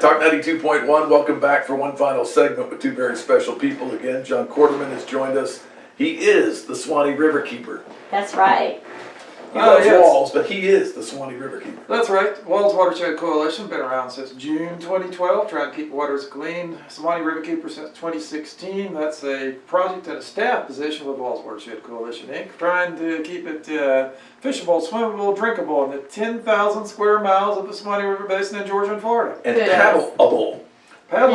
Talk 92.1, welcome back for one final segment with two very special people again. John Quarterman has joined us. He is the Suwannee River Keeper. That's right. He Oh, loves yes. walls, but he is the Suwannee River Keeper. That's right. WWALS Watershed Coalition been around since June 2012, trying to keep waters clean. Suwannee River Keeper since 2016. That's a project and a staff position with WWALS Watershed Coalition Inc. Trying to keep it uh, fishable, swimmable, drinkable in the 10,000 square miles of the Suwannee River Basin in Georgia and Florida. And Good. paddleable. Paddle